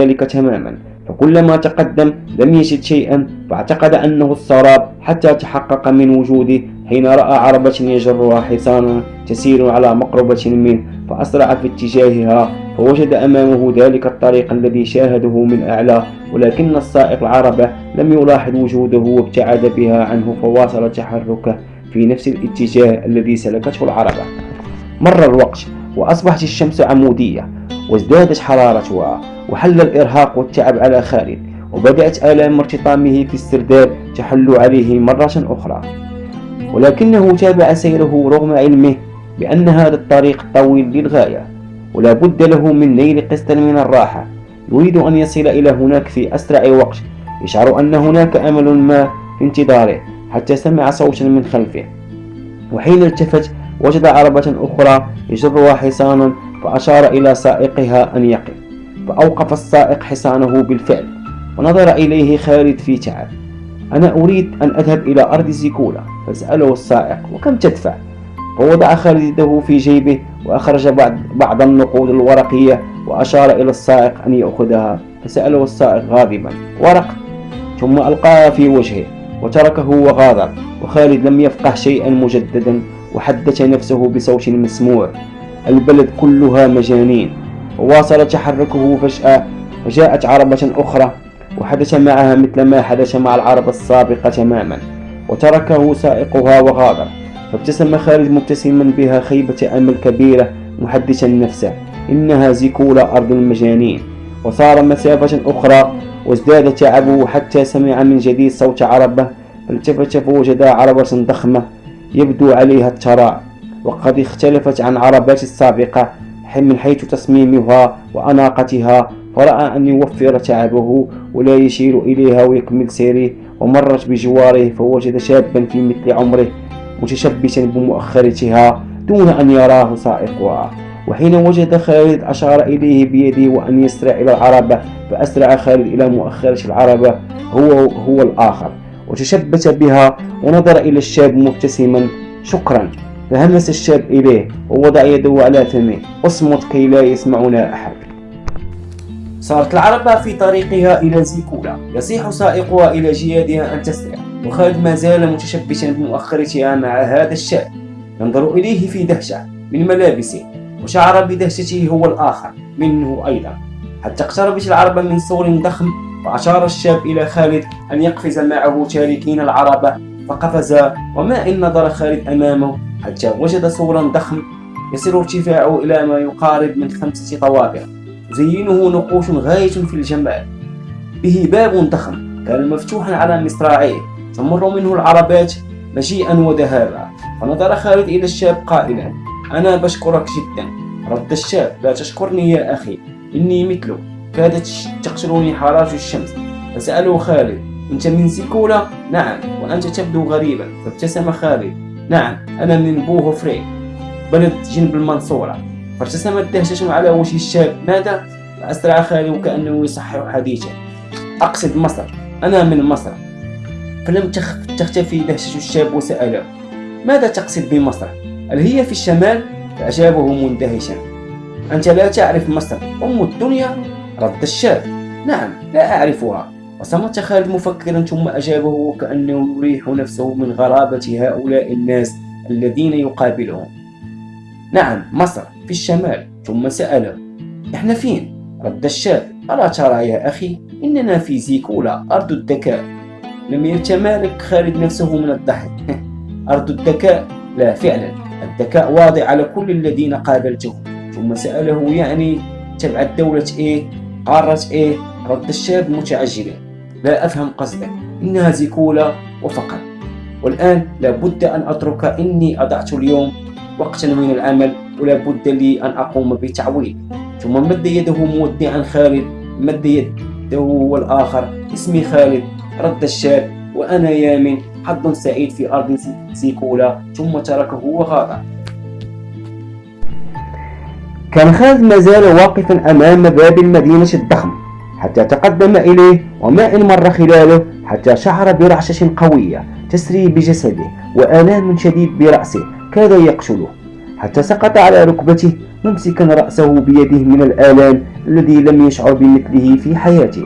ذلك تماما. فكلما تقدم لم يجد شيئا فاعتقد أنه السراب حتى تحقق من وجوده حين رأى عربة يجرها حصانا تسير على مقربة منه فأسرع في اتجاهها فوجد أمامه ذلك الطريق الذي شاهده من أعلى ولكن السائق العربة لم يلاحظ وجوده وابتعد بها عنه فواصل تحركه في نفس الاتجاه الذي سلكته العربة. مر الوقت وأصبحت الشمس عمودية. وازدادت حرارتها وحل الإرهاق والتعب على خالد وبدأت آلام ارتطامه في السرداب تحل عليه مرة أخرى. ولكنه تابع سيره رغم علمه بأن هذا الطريق طويل للغاية ولا بد له من نيل قسط من الراحة. يريد أن يصل إلى هناك في أسرع وقت يشعر أن هناك أمل ما في انتظاره حتى سمع صوتا من خلفه. وحين التفت وجد عربة أخرى يجرها حصان فأشار إلى سائقها أن يقف فأوقف السائق حصانه بالفعل ونظر إليه خالد في تعب أنا أريد أن أذهب إلى أرض زيكولا فسأله السائق وكم تدفع؟ فوضع خالد يده في جيبه وأخرج بعض, بعض النقود الورقية وأشار إلى السائق أن يأخذها فسأله السائق غاضبا ورق؟ ثم ألقاها في وجهه وتركه وغادر وخالد لم يفقه شيئا مجددا وحدث نفسه بصوت مسموع. البلد كلها مجانين. وواصل تحركه فجأة وجاءت عربة أخرى وحدث معها مثل ما حدث مع العربة السابقة تماما وتركه سائقها وغادر. فابتسم خالد مبتسما بها خيبة أمل كبيرة محدثا نفسه إنها زيكولا أرض المجانين. وصار مسافة أخرى وازداد تعبه حتى سمع من جديد صوت عربة فالتفت فوجد عربة ضخمة يبدو عليها التراع وقد اختلفت عن عربات السابقة من حيث تصميمها وأناقتها فرأى أن يوفر تعبه ولا يشير إليها ويكمل سيره ومرت بجواره فوجد شابا في مثل عمره متشبثا بمؤخرتها دون أن يراه سائقها وحين وجد خالد أشار إليه بيده وأن يسرع إلى العربة فأسرع خالد إلى مؤخرة العربة هو هو الآخر. وتشبث بها ونظر إلى الشاب مبتسما شكرا. فهمس الشاب إليه ووضع يده على فمه اصمت كي لا يسمعنا أحد. صارت العربة في طريقها إلى زيكولا يصيح سائقها إلى جيادها أن تسرع وخالد ما زال متشبثا بمؤخرتها مع هذا الشاب ينظر إليه في دهشة من ملابسه وشعر بدهشته هو الآخر منه أيضا. حتى اقتربت العربة من سور ضخم؟ فأشار الشاب إلى خالد أن يقفز معه تاركين العربة فقفز وما إن نظر خالد أمامه حتى وجد سورا ضخم يصل ارتفاعه إلى ما يقارب من خمسة طوابق زينه نقوش غاية في الجمال. به باب ضخم كان مفتوحا على مصراعيه. تمر منه العربات مجيئا وذهابا فنظر خالد إلى الشاب قائلا أنا بشكرك جدا. رد الشاب لا تشكرني يا أخي إني مثلك كادت تقتلني حرارة الشمس. فسأله خالد أنت من سيكولا؟ نعم وأنت تبدو غريبا. فابتسم خالد نعم أنا من بوغوفري بلد جنب المنصورة. فارتسمت دهشة على وجه الشاب. ماذا؟ فأسرع خالي وكأنه يصحح حديثه. أقصد مصر. أنا من مصر. فلم تختفي دهشة الشاب وسأله ماذا تقصد بمصر؟ هل هي في الشمال؟ فأجابه مندهشا. أنت لا تعرف مصر. أم الدنيا؟ رد الشاب. نعم لا أعرفها. وصمت خالد مفكرا ثم أجابه وكأنه يريح نفسه من غرابة هؤلاء الناس الذين يقابلهم. نعم مصر في الشمال. ثم سأله إحنا فين؟ رد الشاب ألا ترى يا أخي إننا في زيكولا أرض الذكاء. لم يتمالك خالد نفسه من الضحك. أرض الذكاء. لا فعلا الذكاء واضع على كل الذين قابلتهم. ثم سأله يعني تبعت دولة إيه؟ قارة إيه؟ رد الشاب متعجلا. لا أفهم قصدك. إنها زيكولا وفقط. والآن لابد أن أترك. إني أضعت اليوم وقتا من العمل ولا بد لي أن أقوم بتعويض. ثم مد يده مودعا خالد. مد يده والآخر. اسمي خالد. رد الشاب وأنا يامن حظ سعيد في أرض زيكولا. ثم تركه وغادر كان خالد ما زال واقفا أمام باب المدينة الضخم حتى تقدم إليه وما إن مر خلاله حتى شعر برعشة قوية تسري بجسده وآلام شديد برأسه كاد يقتله. حتى سقط على ركبته ممسكا رأسه بيده من الآلام الذي لم يشعر بمثله في حياته.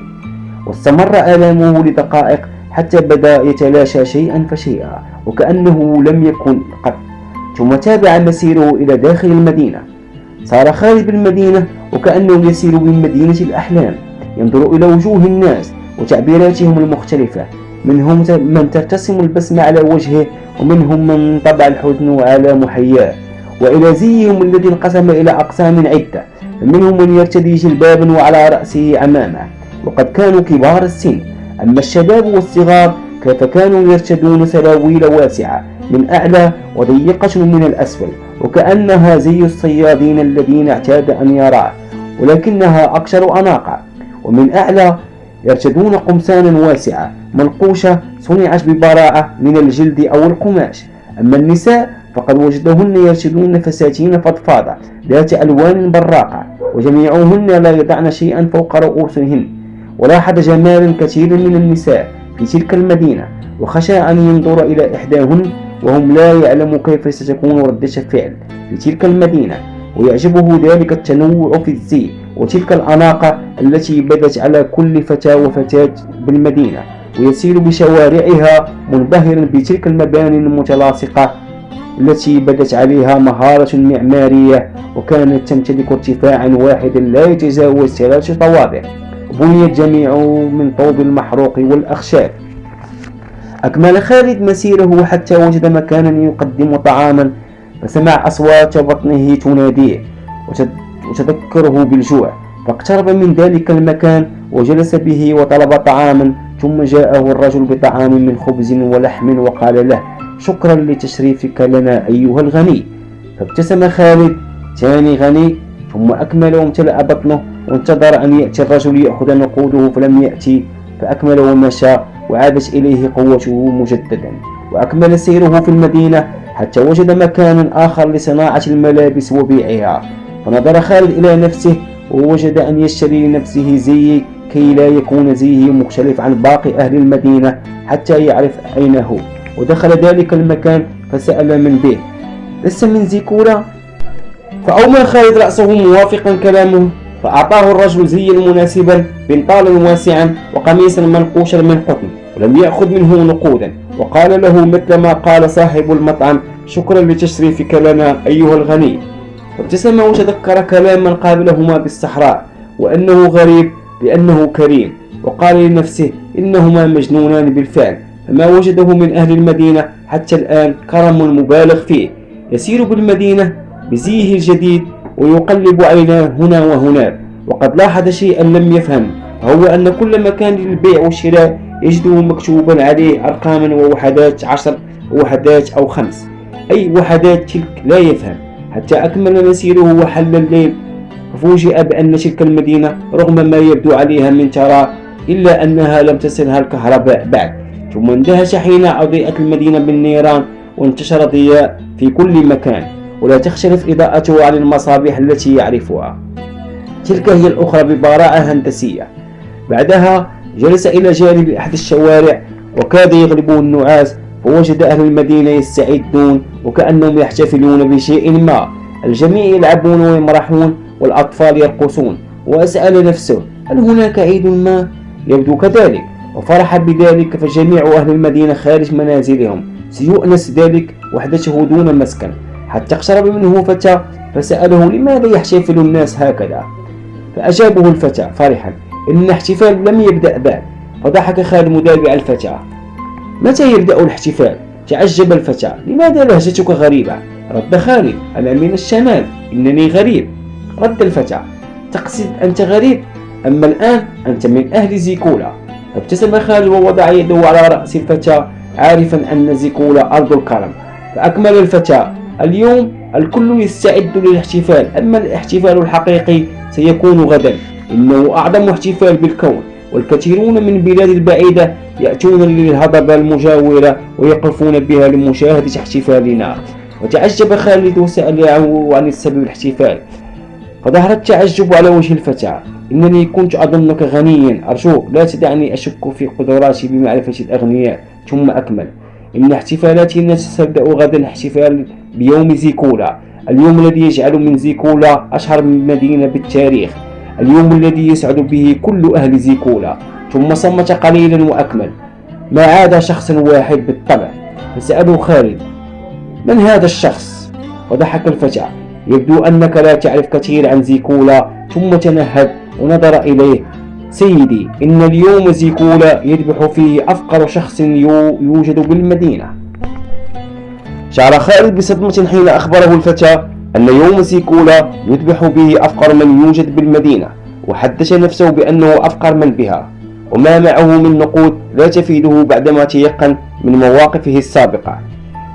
واستمر آلامه لدقائق حتى بدأ يتلاشى شيئا فشيئا وكأنه لم يكن قط. ثم تابع مسيره إلى داخل المدينة. صار خارج المدينة وكأنه يسير بمدينة الأحلام. ينظر إلى وجوه الناس وتعبيراتهم المختلفة. منهم من ترتسم البسمة على وجهه ومنهم من طبع الحزن على محياه. وإلى زيهم الذي انقسم إلى أقسام عدة. منهم من يرتدي جلبابا وعلى رأسه عمامة. وقد كانوا كبار السن. أما الشباب والصغار فكانوا يرتدون سراويل واسعة من أعلى وضيقة من الأسفل؟ وكأنها زي الصيادين الذين اعتاد أن يراه. ولكنها أقشر أناقة. ومن أعلى يرتدون قمصانا واسعة منقوشة صنعت ببراعة من الجلد أو القماش. أما النساء فقد وجدهن يرشدون فساتين فضفاضة ذات ألوان براقة وجميعهن لا يضعن شيئا فوق رؤوسهن ولاحظ جمال كثير من النساء في تلك المدينة. وخشى أن ينظر إلى إحداهن وهم لا يعلم كيف ستكون ردة فعل في تلك المدينة ويعجبه ذلك التنوع في الزي وتلك الأناقة التي بدت على كل فتاة وفتاة بالمدينة ويسير بشوارعها منبهرا بتلك المباني المتلاصقة التي بدت عليها مهارة معمارية وكانت تمتلك ارتفاعا واحدا لا يتجاوز ثلاث طوابق بني الجميع من طوب المحروق والأخشاب. أكمل خالد مسيره حتى وجد مكانا يقدم طعاما فسمع أصوات بطنه تناديه وتذكره بالجوع فاقترب من ذلك المكان وجلس به وطلب طعاما ثم جاءه الرجل بطعام من خبز ولحم وقال له شكرا لتشريفك لنا أيها الغني. فابتسم خالد ثاني غني. ثم أكمل وامتلأ بطنه وانتظر أن يأتي الرجل يأخذ نقوده فلم يأتي فأكمل ومشى وعادت إليه قوته مجددا. وأكمل سيره في المدينة حتى وجد مكانا آخر لصناعة الملابس وبيعها. فنظر خالد إلى نفسه ووجد أن يشتري لنفسه زي كي لا يكون زيه مختلف عن باقي أهل المدينة حتى يعرف أين هو ودخل ذلك المكان فسأل من به لست من زيكورا فأومى خالد رأسه موافقا كلامه فأعطاه الرجل زيا مناسبا بنطالا واسعا وقميصا منقوشا من قطن ولم يأخذ منه نقودا. وقال له مثل ما قال صاحب المطعم شكرا لتشريفك لنا أيها الغني. وابتسم وتذكر كلاما قابلهما بالصحراء وأنه غريب لأنه كريم وقال لنفسه إنهما مجنونان بالفعل فما وجده من أهل المدينة حتى الآن كرم مبالغ فيه. يسير بالمدينة بزيه الجديد ويقلب عيناه هنا وهناك وقد لاحظ شيئا لم يفهم وهو أن كل مكان للبيع والشراء يجده مكتوبا عليه أرقاما ووحدات عشر وحدات أو خمس أي وحدات تلك لا يفهم. حتى أكمل مسيره وحل الليل. ففوجئ بأن تلك المدينة رغم ما يبدو عليها من ترى إلا أنها لم تصلها الكهرباء بعد. ثم اندهش حين أضيئت المدينة بالنيران وانتشر ضياء في كل مكان ولا تختلف إضاءته عن المصابيح التي يعرفها. تلك هي الأخرى ببراعة هندسية. بعدها جلس إلى جانب أحد الشوارع وكاد يغلبه النعاس فوجد أهل المدينة يستعدون وكأنهم يحتفلون بشيء ما. الجميع يلعبون ويمرحون والأطفال يرقصون وأسأل نفسه هل هناك عيد ما؟ يبدو كذلك وفرح بذلك فجميع أهل المدينة خارج منازلهم سيؤنس ذلك وحدته دون مسكن حتى اقترب منه فتى فسأله لماذا يحتفل الناس هكذا فأجابه الفتى فرحا إن الاحتفال لم يبدأ بعد فضحك خالد مدافع الفتى متى يبدأ الاحتفال؟ تعجب الفتى لماذا لهجتك غريبة؟ رد خالد أنا من الشمال إنني غريب. رد الفتى تقصد أنت غريب أما الآن أنت من أهل زيكولا. فابتسم خالد ووضع يده على رأس الفتى عارفا أن زيكولا أرض الكرم. فأكمل الفتى اليوم الكل يستعد للاحتفال أما الاحتفال الحقيقي سيكون غدا. إنه أعظم احتفال بالكون والكثيرون من البلاد البعيدة يأتون للهضبة المجاورة ويقفون بها لمشاهدة احتفالنا. وتعجب خالد وسأله عن السبب الاحتفال. فظهر التعجب على وجه الفتى إنني كنت أظنك غنيا. أرجوك لا تدعني أشك في قدراتي بمعرفة الأغنياء. ثم أكمل. إن احتفالاتنا ستبدأ غدا احتفال بيوم زيكولا. اليوم الذي يجعل من زيكولا أشهر مدينة بالتاريخ. اليوم الذي يسعد به كل أهل زيكولا. ثم صمت قليلا وأكمل. ما عاد شخص واحد بالطبع. فسألوا خالد. من هذا الشخص؟ وضحك الفتى يبدو أنك لا تعرف كثير عن زيكولا ثم تنهد ونظر إليه. سيدي إن اليوم زيكولا يذبح فيه أفقر شخص يوجد بالمدينة. شعر خالد بصدمة حين أخبره الفتى أن يوم زيكولا يذبح به أفقر من يوجد بالمدينة وحدث نفسه بأنه أفقر من بها. وما معه من نقود لا تفيده بعدما تيقن من مواقفه السابقة.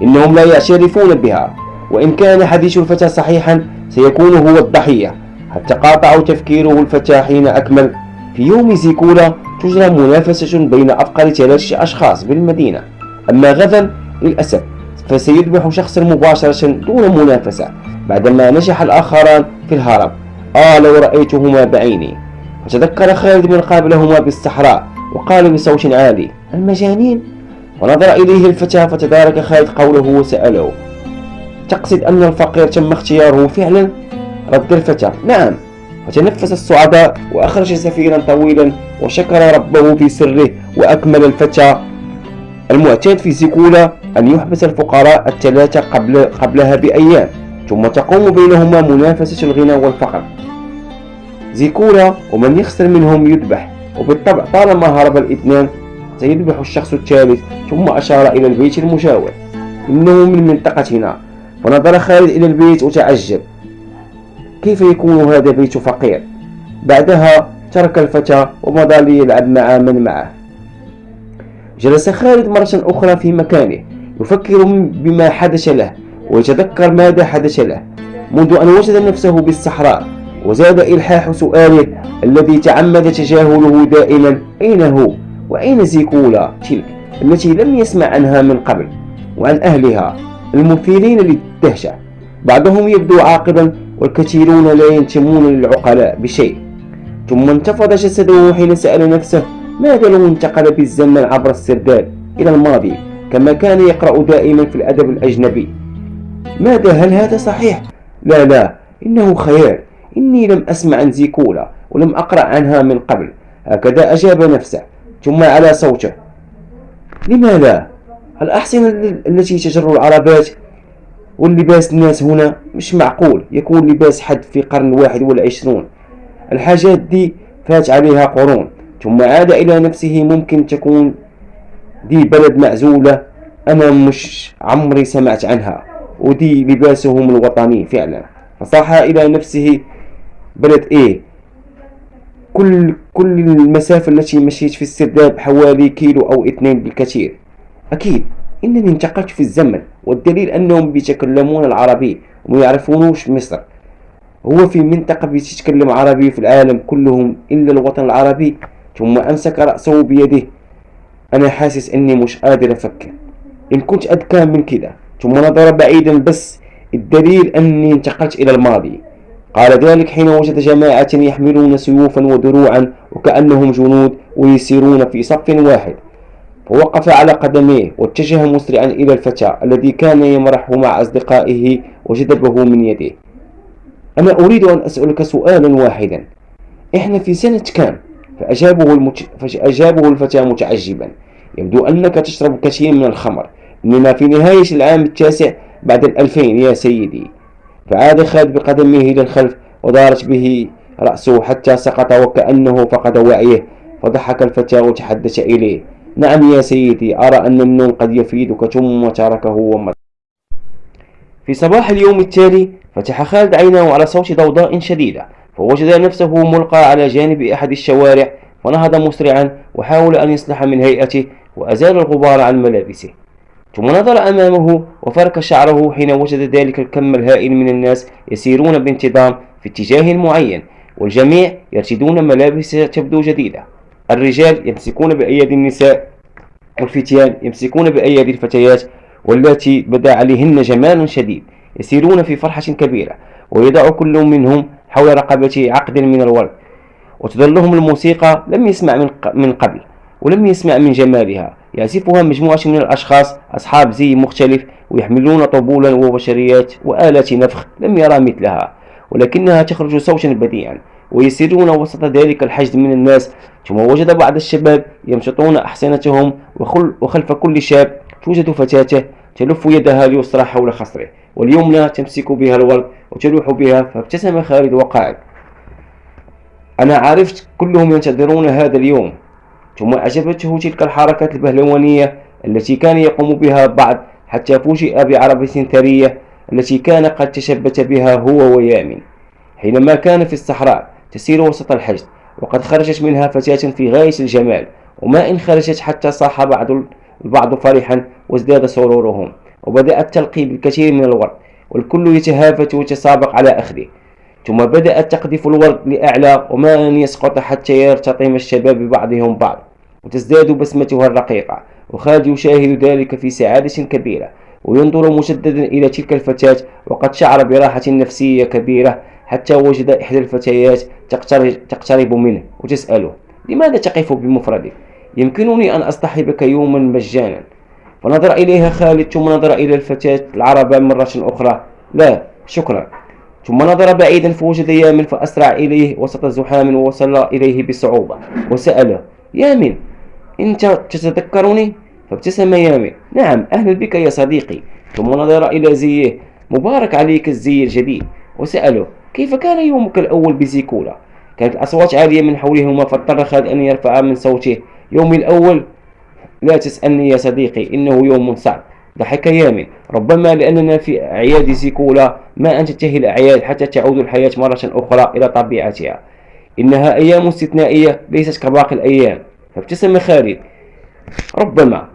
إنهم لا يعترفون بها وإن كان حديث الفتى صحيحا سيكون هو الضحية حتى قاطع تفكيره الفتى حين أكمل. في يوم زيكولا تجرى منافسة بين أفقر ثلاثة أشخاص بالمدينة. أما غدا للأسف فسيذبح شخصا مباشرة دون منافسة بعدما نجح الآخران في الهرب. آه لو رأيتهما بعيني وتذكر خالد من قابلهما بالصحراء وقال بصوت عالي المجانين ونظر إليه الفتى فتدارك خالد قوله وسأله. تقصد أن الفقير تم اختياره فعلا؟ رد الفتى نعم. وتنفس الصعداء وأخرج سفيرا طويلا وشكر ربه في سره وأكمل الفتى المعتاد في زيكولا أن يحبس الفقراء الثلاثة قبل قبلها بأيام ثم تقوم بينهما منافسة الغنى والفقر. زيكولا ومن يخسر منهم يذبح وبالطبع طالما هرب الاثنان سيذبح الشخص الثالث ثم أشار إلى البيت المجاور إنه من منطقتنا. ونظر خالد إلى البيت وتعجب. كيف يكون هذا بيت فقير؟ بعدها ترك الفتى ومضى ليلعب مع من معه. جلس خالد مرة أخرى في مكانه يفكر بما حدث له ويتذكر ماذا حدث له منذ أن وجد نفسه بالصحراء. وزاد إلحاح سؤاله الذي تعمد تجاهله دائما أين هو؟ وأين زيكولا؟ تلك التي لم يسمع عنها من قبل وعن أهلها المثيرين للدهشة. بعضهم يبدو عاقبا والكثيرون لا ينتمون للعقلاء بشيء. ثم انتفض جسده حين سأل نفسه ماذا لو انتقل بالزمن عبر السرداب إلى الماضي كما كان يقرأ دائما في الأدب الأجنبي؟ ماذا؟ هل هذا صحيح؟ لا لا إنه خيال إني لم أسمع عن زيكولا ولم أقرأ عنها من قبل. هكذا أجاب نفسه. ثم على صوته. لما لا الأحصنة التي تجر العربات واللباس الناس هنا؟ مش معقول. يكون لباس حد في قرن واحد والعشرون الحاجات دي فات عليها قرون. ثم عاد إلى نفسه ممكن تكون دي بلد معزولة أنا مش عمري سمعت عنها. ودي لباسهم الوطني فعلا. فصاح إلى نفسه بلد إيه؟ كل كل المسافة التي مشيت في السرداب حوالي كيلو أو اثنين بالكثير. أكيد إنني انتقلت في الزمن والدليل أنهم بيتكلمون العربي وما يعرفونوش مصر. هو في منطقة بتتكلم عربي في العالم كلهم إلا الوطن العربي ثم أمسك رأسه بيده. أنا حاسس أني مش قادر أفكر. إن كنت أذكى من كده ثم نظر بعيدا بس الدليل أني انتقلت إلى الماضي. قال ذلك حين وجد جماعة يحملون سيوفا ودروعا وكأنهم جنود ويسيرون في صف واحد. فوقف على قدميه واتجه مسرعا إلى الفتى الذي كان يمرح مع أصدقائه وجذبه من يده. أنا أريد أن أسألك سؤالا واحدا. إحنا في سنة كام؟ فأجابه, المت... فأجابه الفتى متعجبا. يبدو أنك تشرب كثير من الخمر إننا في نهاية العام التاسع بعد الألفين يا سيدي. فعاد خالد بقدمه إلى الخلف ودارت به رأسه حتى سقط وكأنه فقد وعيه فضحك الفتى وتحدث إليه. نعم يا سيدي أرى أن النوم قد يفيدك ثم تركه ومضى في صباح اليوم التالي فتح خالد عينه على صوت ضوضاء شديدة فوجد نفسه ملقى على جانب أحد الشوارع فنهض مسرعا وحاول أن يصلح من هيئته وأزال الغبار عن ملابسه. ثم نظر أمامه وفرك شعره حين وجد ذلك الكم الهائل من الناس يسيرون بانتظام في اتجاه معين والجميع يرتدون ملابس تبدو جديدة. الرجال يمسكون بأيدي النساء والفتيان يمسكون بأيدي الفتيات والتي بدا عليهن جمال شديد. يسيرون في فرحة كبيرة ويضع كل منهم حول رقبته عقد من الورد. وتظلهم الموسيقى لم يسمع من قبل ولم يسمع من جمالها. يعزفها مجموعة من الأشخاص أصحاب زي مختلف ويحملون طبولا وبشريات وآلات نفخ لم يرى مثلها ولكنها تخرج صوتا بديعا ويسيرون وسط ذلك الحشد من الناس. ثم وجد بعض الشباب يمشطون أحصنتهم وخلف كل شاب توجد فتاة تلف يدها اليسرى حول خصره واليمنى تمسك بها الورد وتلوح بها فابتسم خالد وقال أنا عرفت كلهم ينتظرون هذا اليوم. ثم أعجبته تلك الحركات البهلوانية التي كان يقوم بها بعض حتى فوجئ بعربة ثرية التي كان قد تشبت بها هو ويامن حينما كان في الصحراء تسير وسط الحشد وقد خرجت منها فتاة في غاية الجمال وما إن خرجت حتى صاح بعض البعض فرحا وازداد سرورهم وبدأت تلقي بالكثير من الورد والكل يتهافت ويتسابق على أخذه. ثم بدأت تقذف الورد لأعلى وما أن يسقط حتى يرتطم الشباب ببعضهم بعض وتزداد بسمتها الرقيقة. وخالد يشاهد ذلك في سعادة كبيرة وينظر مجددا إلى تلك الفتاة وقد شعر براحة نفسية كبيرة حتى وجد إحدى الفتيات تقترب منه وتسأله لماذا تقف بمفردك؟ يمكنني أن أصطحبك يوما مجانا. فنظر إليها خالد ثم نظر إلى الفتاة العربة مرة أخرى لا شكرا. ثم نظر بعيدا فوجد يامن فأسرع إليه وسط زحام ووصل إليه بصعوبة وسأله يامن أنت تتذكرني؟ فابتسم يامن نعم أهلا بك يا صديقي. ثم نظر إلى زيه مبارك عليك الزي الجديد. وسأله كيف كان يومك الأول بزيكولا؟ كانت الأصوات عالية من حولهما فاضطر خالد أن يرفع من صوته. يومي الأول؟ لا تسألني يا صديقي إنه يوم صعب. ضحك يامن. ربما لأننا في أعياد زيكولا ما أن تنتهي الأعياد حتى تعود الحياة مرة أخرى إلى طبيعتها. إنها أيام استثنائية ليست كباقي الأيام. فابتسم خالد. ربما